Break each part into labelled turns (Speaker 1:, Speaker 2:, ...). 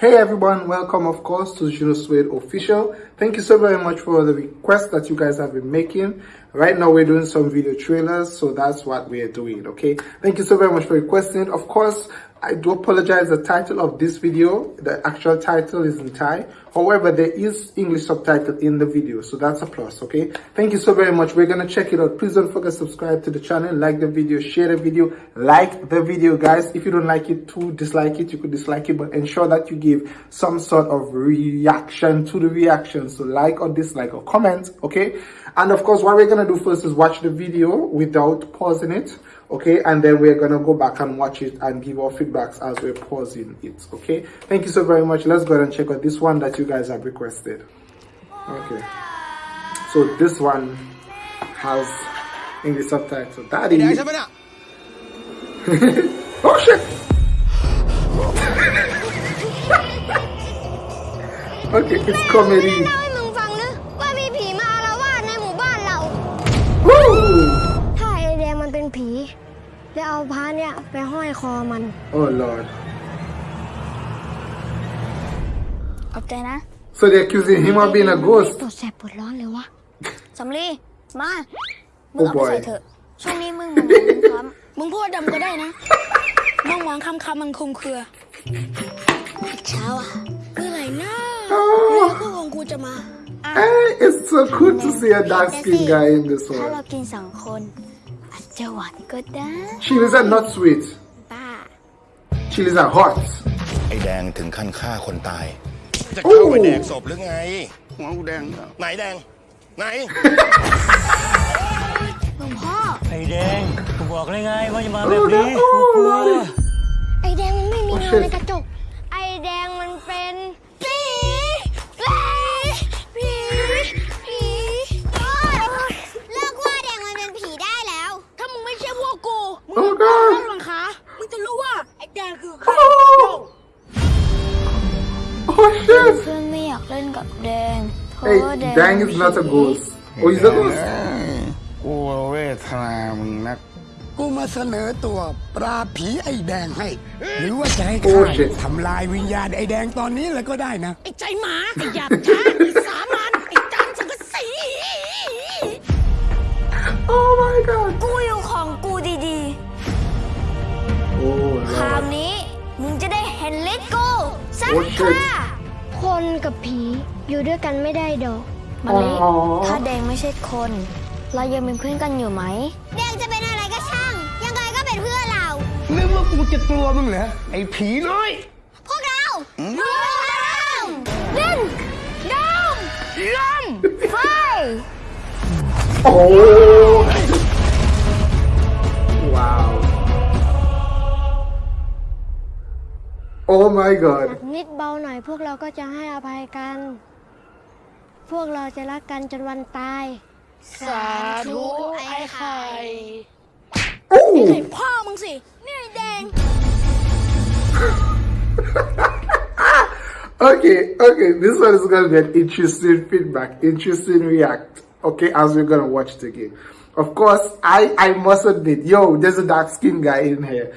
Speaker 1: Hey everyone, welcome of course to Juno Suede Official. Thank you so very much for the requests that you guys have been making. Right now we're doing some video trailers, so that's what we're doing, okay? Thank you so very much for requesting. Of course, I do apologize the title of this video, the actual title is in Thai. However, there is English subtitle in the video, so that's a plus, okay? Thank you so very much. We're gonna check it out. Please don't forget to subscribe to the channel, like the video, share the video, like the video, guys. If you don't like it to dislike it, you could dislike it, but ensure that you give some sort of reaction to the reaction. So like or dislike or comment, okay? And of course, what we're gonna do first is watch the video without pausing it okay and then we're gonna go back and watch it and give our feedbacks as we're pausing it okay thank you so very much let's go ahead and check out this one that you guys have requested okay so this one has english subtitle daddy oh shit okay it's comedy Woo!
Speaker 2: แล้วเอาพระเนี่ยไปห้อยคอมัน
Speaker 1: oh lord
Speaker 3: ขอบใจนะ
Speaker 1: so they're accusing him of being a ghost
Speaker 2: ปวดแสบปวดร้อนเลยวะ
Speaker 3: สำลีมา มึ
Speaker 1: โอ้
Speaker 3: งเอาไป
Speaker 1: boy
Speaker 3: ใส่เถอะ ช่วงนี้มึงมองคำๆมึงพูดดำก็ได้นะมองมองคำคำมันคลุมเครือเช้าอะเมื่อไหร่นะเรือคู่ของกูจะมา
Speaker 1: Hey, it's so cool to see a dark skinned guy in this
Speaker 3: ถ้า
Speaker 1: one.
Speaker 3: เรากินสองคนอา จจะหวานก็ได้
Speaker 1: Chilies are not sweet.
Speaker 3: ป้า
Speaker 1: Chilies are hot.
Speaker 4: ไอ้แดงถึงขั้นฆ่าคนตาย จะ
Speaker 1: โอ้
Speaker 4: เข้าไปแดกศพหรือไง
Speaker 5: หัวกูแดงแล้ว
Speaker 4: ไหนแดง ไหน
Speaker 2: หลวงพ่อ
Speaker 6: ไอ้แดงกูบอกเลยไงว่าจะมาแบบนี้
Speaker 1: โอ้
Speaker 6: กูกลัว
Speaker 1: Lordy
Speaker 2: ไอแดงมันไม่มี
Speaker 1: โอ้
Speaker 2: เงา
Speaker 1: shit
Speaker 2: ในกระจก
Speaker 1: Dang is not a ghost. Oh, he's a ghost.
Speaker 5: กูเวทนามึงนัก กูมาเสนอตัวปราบผีไอ้แดงให้ หรือว่าจะให้
Speaker 1: โอ้
Speaker 5: ข้า
Speaker 1: shit
Speaker 5: ทำลายวิญญาณไอ้แดงตอนนี้เลยก็ได้นะ
Speaker 3: ไอ้ใจหมา ไอ้หยาบช้าไอ้สามัญไอ้จานสังกะสี
Speaker 1: Oh my god.
Speaker 3: กูอยู่ของกูดี
Speaker 1: Oh
Speaker 3: ๆคราว
Speaker 1: lord.
Speaker 3: นี้มึงจะได้เห็นลิทกูสัก
Speaker 1: โอ้
Speaker 3: ค
Speaker 1: shit
Speaker 3: รา
Speaker 2: คนกับผีอยู่ด้วยกันไม่ได้ดอก
Speaker 3: มาลิ
Speaker 1: อ๋อ
Speaker 3: ถ้าแดงไม่ใช่คน เรายังเป็นเพื่อนกันอยู่ไหม
Speaker 2: แดงจะเป็นอะไรก็ช่าง ยังไงก็เป็นเพื่อนเรา
Speaker 5: นึกว่ากูจะกลัวมึงเหรอไอ้ผีน้อย
Speaker 2: พวกเรารวมเล่นดมลมไฟ
Speaker 1: Oh. Wow. Oh my
Speaker 2: หนั
Speaker 1: god.
Speaker 2: กนิดเบาหน่อยพวกเราก็จะให้อภัยกัน พวกเราจะรักกันจนวันตาย
Speaker 3: สาธุไอ้ไข่
Speaker 1: Oh.
Speaker 3: พ่อมึงสิ นี่ไอ้แดง
Speaker 1: Okay, okay. This one is gonna be an interesting feedback, interesting react. Okay, as we're gonna watch it again. Of course, I I must admit, yo, there's a dark skinned guy in here.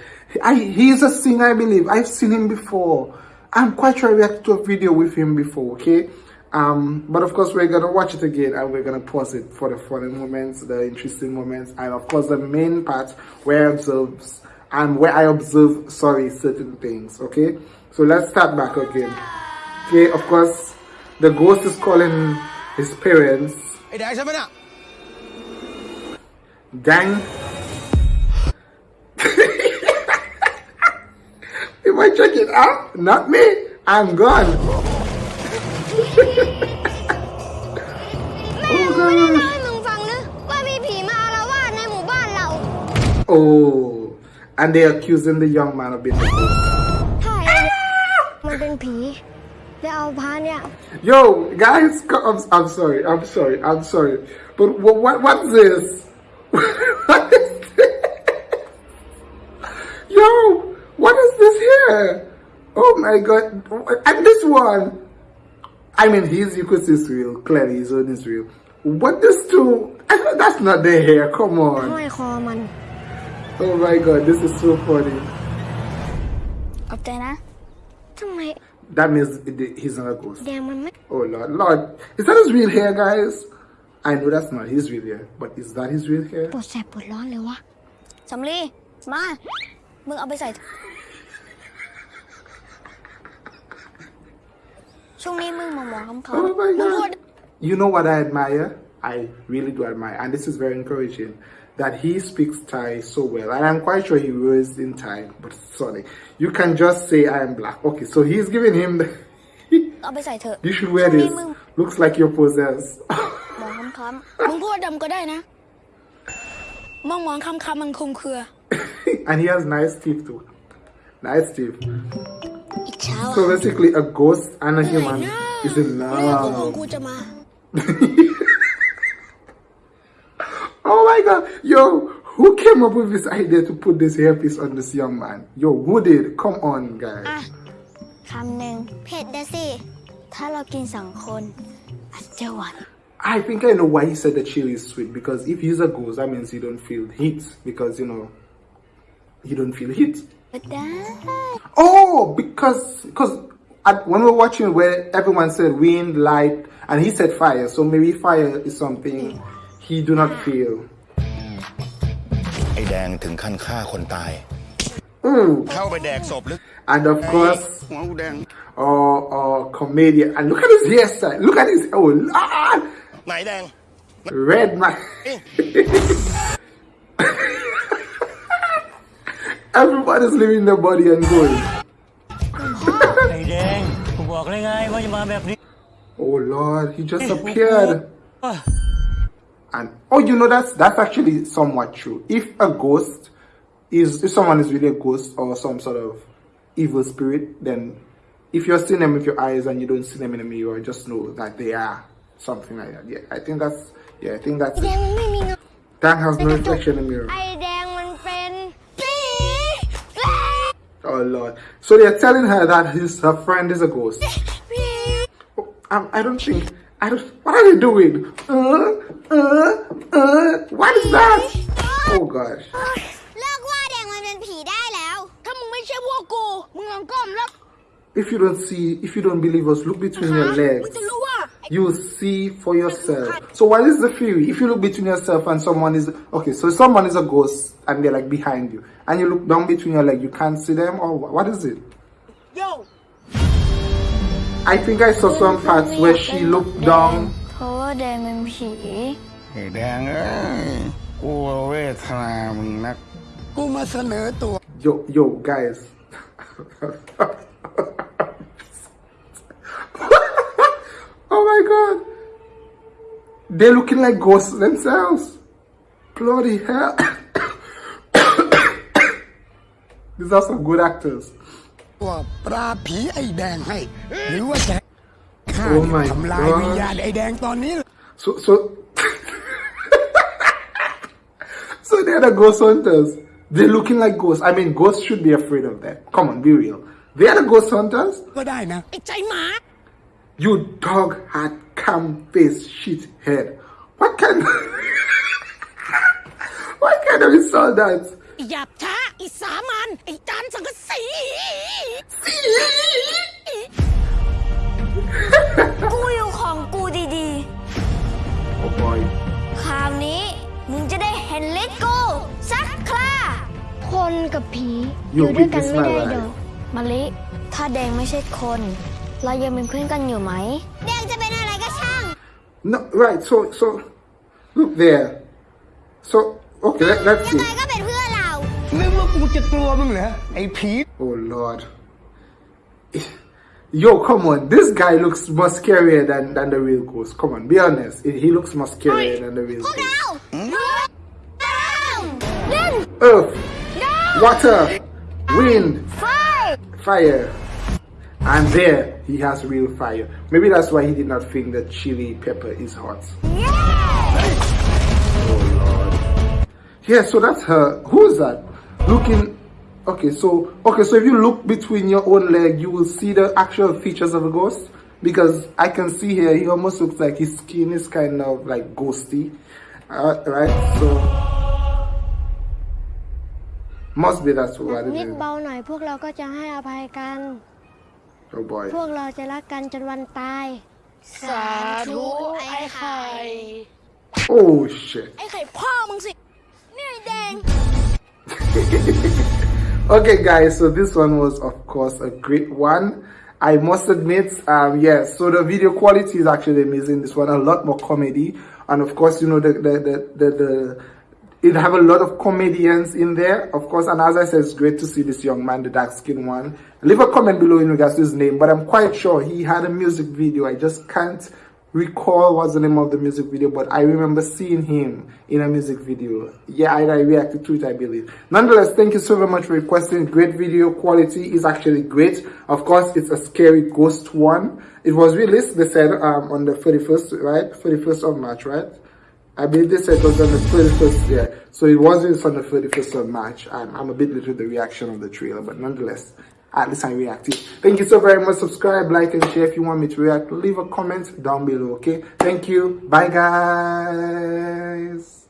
Speaker 1: I he's a singer, I believe. I've seen him before. I'm quite sure I reacted to a video with him before. Okay. um, but of course, we're going to watch it again and we're going to pause it for the funny moments, the interesting moments, and of course, the main part where I observe, and where I observe, sorry, certain things, okay? So let's start back again. Okay, of course, the ghost is calling his parents. dang Am I checking out? Ah, not me. I'm gone. Oh, and they're accusing the young man of being the ghost.
Speaker 2: Hi, I'm been pee.
Speaker 1: Yo, guys, I'm, I'm sorry, I'm sorry, I'm sorry. But what, what what's this? what is this? Yo, what is this here? Oh my god. And this one. I mean, his Yukos is real. Clearly, his own is real. What this two? That's not their hair. Come on.
Speaker 2: ยคอมัน
Speaker 1: Oh my god, this is so funny.
Speaker 3: ขอบใจนะ
Speaker 2: ทำไม
Speaker 1: that means it- he's not a ghost.
Speaker 2: แดงมันไม่
Speaker 1: Oh Lord, Lord, is that his real hair, guys? I know that's not his real hair, but is that his real hair?
Speaker 2: ปวดแสบปวดร้อนเลยวะ
Speaker 3: สำลีมา มึงเอาไปใส่ ช่วงนี้มึงหมองมองคำเขา
Speaker 1: Oh my
Speaker 3: มึงพูด
Speaker 1: God! You know what I admire? I really do admire, and this is very encouraging. That he speaks Thai so well, and I'm quite sure he was in Thai. But sorry, you can just say I am black. Okay, so he's giving him the.
Speaker 3: เอาไปใส่เถอะ
Speaker 1: you should wear
Speaker 3: ช่วงนี้
Speaker 1: this.
Speaker 3: มึง
Speaker 1: Looks like you're possessed.
Speaker 3: มองคำๆมึงพูดดำก็ได้นะ มองมองคำคำๆมันคลุมเครือ
Speaker 1: and he has nice teeth too. Nice teeth.
Speaker 3: อิจฉา
Speaker 1: So basically, a ghost and a
Speaker 3: เหนื่อย
Speaker 1: human
Speaker 3: นะ
Speaker 1: is in
Speaker 3: เรื่องของ
Speaker 1: love.
Speaker 3: กูจะมา
Speaker 1: Oh my god, yo, who came up with this idea to put this hairpiece on this young man? Yo, who did? Come on, guys.
Speaker 3: อ่ะ คำหนึ่ง
Speaker 2: เผ็ดเดะสิ
Speaker 3: ถ้าเรากินสองคนอาจจะหวาน
Speaker 1: I think I know why he said the chili is sweet because if he's a ghost, that means he don't feel heat because you know he don't feel heat.
Speaker 3: ก็ได้
Speaker 1: Oh, because because at, when we're watching where everyone said wind, light, and he said fire, so maybe fire is something he do not feel.
Speaker 4: แดงถึงขั้นฆ่าคนตาย Mm. How about that soap?
Speaker 1: And of course, oh, oh, comedian. And look at his hairstyle. Look at his. Oh, ah!
Speaker 4: ไหนแดง
Speaker 1: Red man. Everybody's leaving the body and going.
Speaker 6: ไหนแดงผมบอกเลยไงว่าจะมาแบบนี้
Speaker 1: oh Lord, he just appeared. and oh you know that's that's actually somewhat true. If a ghost is if someone is really a ghost or some sort of evil spirit then if you're seeing them with your eyes and you don't see them in a the mirror just know that they are something like that. Yeah i think that's yeah i think that's that has no reflection in the mirror. Oh lord. So they're telling her that his her friend is a ghost. Oh, I, I don't think I don't what are they doing? Uh, uh, uh, what is that? Oh gosh.
Speaker 2: เลิกว่าแดงมันเป็นผีได้แล้ว
Speaker 3: ถ้ามึงไม่ใช่พวกกู มึงลองก้มแล้ว
Speaker 1: If you don't see, if you don't believe us, look between your
Speaker 3: มึง
Speaker 1: legs.
Speaker 3: จะรู้ว่า
Speaker 1: You will see for yourself. So what is the theory? If you look between yourself and someone is okay, so someone is a ghost and they're like behind you, and you look down between your legs, you can't see them, or wha- what is it?
Speaker 3: Yo
Speaker 1: I think I saw some parts where she looked down.
Speaker 3: เพราะว่าแดงเป็นผี
Speaker 5: ไอ้แดงเอ้ยกูเวทนามึงนัก กูมาเสนอตัว
Speaker 1: Yo, yo, guys. oh my god. They're looking like ghosts themselves. Bloody hell. These are some good actors.
Speaker 5: ตัวปลาผีไอ้แดงให้ หรือว่าจะข้า
Speaker 1: Oh my
Speaker 5: ทำลาย
Speaker 1: God
Speaker 5: วิญญาณไอ้แดงตอนนี้
Speaker 1: So, so, so they're the ghost hunters. They're looking like ghosts. I mean, ghosts should be afraid of that. Come on, be real. They're the ghost hunters.
Speaker 5: ก็ได้นะ
Speaker 3: ไอ้ใจหมา
Speaker 1: You dog had cam face shit head. What kind of What kind of insult that?
Speaker 3: หยาบช้าไอ้สามัญไอ้จานสังกะสี กูอยู่ของกูดี
Speaker 1: Oh boy.
Speaker 3: ๆคราวนี้มึงจะได้เห็นลิทกูสักครา
Speaker 2: คนกับผีอ
Speaker 1: อยู่
Speaker 2: ยู่ด้วยกัน
Speaker 1: with
Speaker 2: ไม่ได้
Speaker 1: this
Speaker 2: ดอก
Speaker 3: มะลิ ถ้าแดงไม่ใช่คน เรายังเป็นเพื่อนกันอยู่ไหม
Speaker 2: แดงจะเป็นอะไรก็ช่าง
Speaker 1: No, right. So, so look there. So, okay, let, let's
Speaker 2: ยัง
Speaker 1: see.
Speaker 2: ไงก็เป็นเพื่อนเรา
Speaker 5: นึกว่ากูจะกลัวมึงเหรอไอ้ผี
Speaker 1: Oh Lord. yo, come on, this guy looks more scarier than, than the real ghost. Come on, be honest. He looks more scarier than the real ghost.
Speaker 2: Hmm?
Speaker 1: Earth, no! water, wind,
Speaker 2: fire.
Speaker 1: fire. And there, he has real fire. Maybe that's why he did not think that chili pepper is hot. Yeah! Oh, Lord. Yeah, so that's her. Who is that? Looking Okay, so okay, so if you look between your own leg, you will see the actual features of a ghost. Because I can see here, he almost looks like his skin is kind of like ghosty, uh, right? So must be that's what it
Speaker 2: นิด
Speaker 1: is.
Speaker 2: เบาหน่อยพวกเราก็จะให้อภัยกัน
Speaker 1: Oh boy.
Speaker 2: พวกเราจะรักกันจนวันตาย
Speaker 3: สาธุไอ้ไข่
Speaker 1: Oh shit.
Speaker 3: ไอ้ไข่พ่อมึงสิ นี่ไอ้แดง
Speaker 1: Okay, guys, so this one was, of course, a great one. I must admit, um, yes, so the video quality is actually amazing. This one, a lot more comedy. And of course, you know, the, the, the, the, the it have a lot of comedians in there, of course. And as I said, it's great to see this young man, the dark skinned one. Leave a comment below in regards to his name, but I'm quite sure he had a music video. I just can't recall what's the name of the music video, but I remember seeing him in a music video. Yeah, I, I reacted to it, I believe. Nonetheless, thank you so very much for requesting. Great video quality is actually great. Of course, it's a scary ghost one. It was released, they said, um, on the 31st, right? 31st of March, right? I believe they said it was on the 31st, yeah. So it was released on the 31st of March. I'm, I'm a bit with the reaction of the trailer, but nonetheless, at least I reacted. Thank you so very much. Subscribe, like, and share if you want me to react. Leave a comment down below, okay? Thank you. Bye, guys.